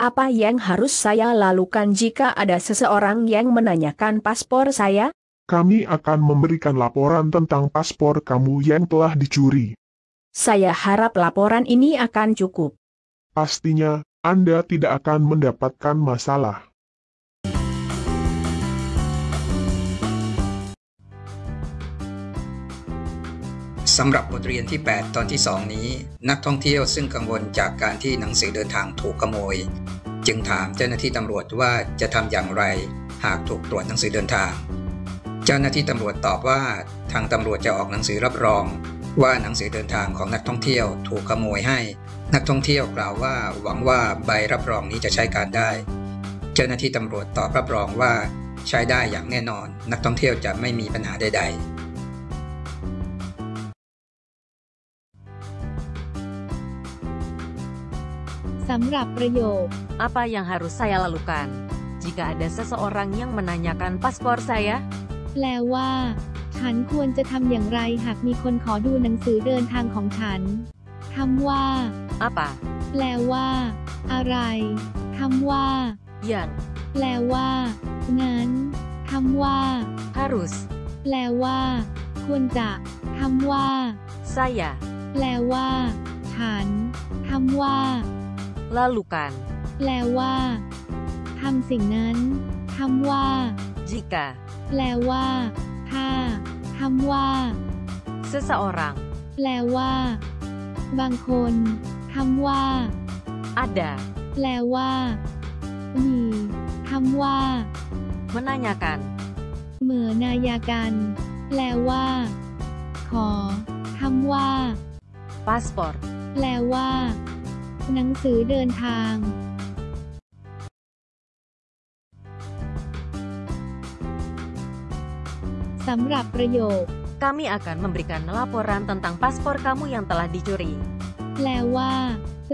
Apa yang harus saya lakukan jika ada seseorang yang menanyakan paspor saya? Kami akan memberikan laporan tentang paspor kamu yang telah dicuri. Saya harap laporan ini akan cukup. Pastinya, Anda tidak akan mendapatkan masalah. สำหรับบทเรียนที่ 8 ตอนที่ 2 นี้ นักท่องเที่ยวซึ่งกังวลจากการที่หนังสือเดินทางถูกขโมย จึงถามเจ้าหน้าที่ตำรวจว่าจะทำอย่างไร หากถูกตรวจหนังสือเดินทาง เจ้าหน้าที่ตำรวจตอบว่า ทางตำรวจจะออกหนังสือรับรอง ว่าหนังสือเดินทางของนักท่องเที่ยวถูกขโมยให้ นักท่องเที่ยวกล่าวว่าหวังว่าใบรับรองนี้จะใช้การได้ เจ้าหน้าที่ตำรวจตอบรับรองว่า ใช้ได้อย่างแน่นอน นักท่องเที่ยวจะไม่มีปัญหาใด ๆ สำหรับประโยค Apa yang harus saya lakukan? Jika ada seseorang yang menanyakan paspor saya, แปลว่า ฉันควรจะทำอย่างไรหากมีคนขอดูหนังสือเดินทางของฉันคำว่า apa แปลว่า อะไรคำว่า yang แปลว่างั้นคำว่า harus แปลว่า ควรจะคำว่า saya แปลว่า ฉันคำว่า lakukan? แปลว่าทำสิ่งนั้นคำว่า Jika แปลว่าถ้าคำว่า seseorang แปลว่า บางคนคำว่า ada แปลว่า มีคำว่า menanyakan เหมือนายากันแปลว่า ขอคำว่า paspor แปลว่า หนังสือเดินทางสำหรับประโยค kami akan memberikan laporan tentang paspor kamu yang telah dicuri. แปลว่า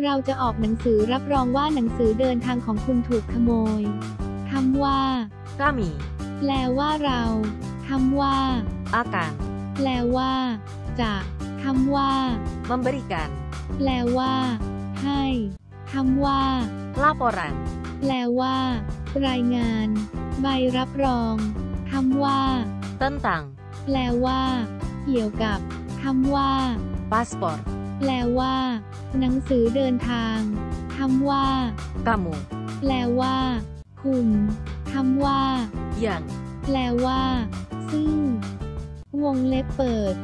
เราจะออกหนังสือรับรองว่าหนังสือเดินทางของคุณถูกขโมยคำว่า Kami แปลว่าเราคำว่า akan แปลว่า จะคำว่า memberikan แปลว่า ให้คำว่า laporan แปลว่า รายงาน ใบรับรองคำว่า tentang แปลว่า เกี่ยวกับคำว่า paspor แปลว่า หนังสือเดินทางคำว่า kamu แปลว่า คุณคำว่า yang แปลว่า ซึ่ง วงเล็บเปิด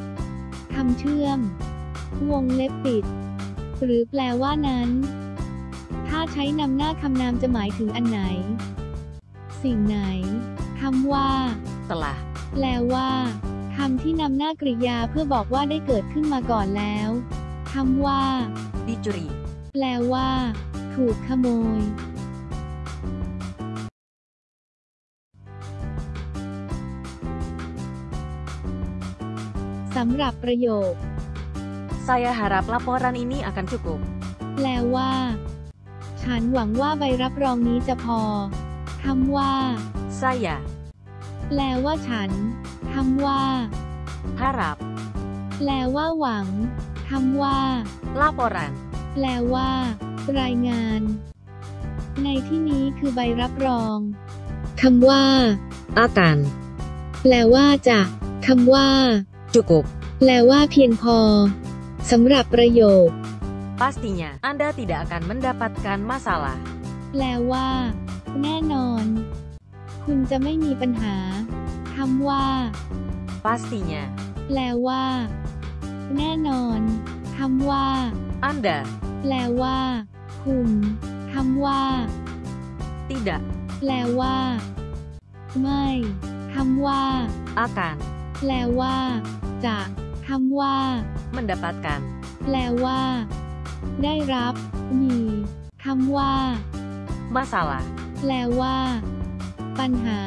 คำเชื่อม วงเล็บปิด หรือแปลว่านั้น ถ้าใช้นำหน้าคำนามจะหมายถึงอันไหน สิ่งไหนคำว่า telah แปลว่าคำที่นำหน้ากริยาเพื่อบอกว่าได้เกิดขึ้นมาก่อนแล้วคำว่า dicuri แปลว่า ถูกขโมย สำหรับประโยค saya harap laporan ini akan cukup แปลว่า ฉันหวังว่าใบรับรองนี้จะพอ คำว่า saya แปลว่าฉัน คำว่า harap แปลว่าหวัง คำว่า laporan แปลว่า รายงาน ในที่นี้คือใบรับรอง คำว่า akan แปลว่าจะ คำว่า cukup แปลว่าเพียงพอ สำหรับประโยค pastinya Anda tidak akan mendapatkan masalah แปลว่า แน่นอน คุณจะไม่มีปัญหาคำว่า pastinya แปลว่า แน่นอนคำว่า Anda แปลว่า คุณคำว่า tidak แปลว่า ไม่คำว่า akan แปลว่า จะ คำว่า mendapatkan แปลว่า ได้รับ มีคำว่า masalah แปลว่า ปัญหา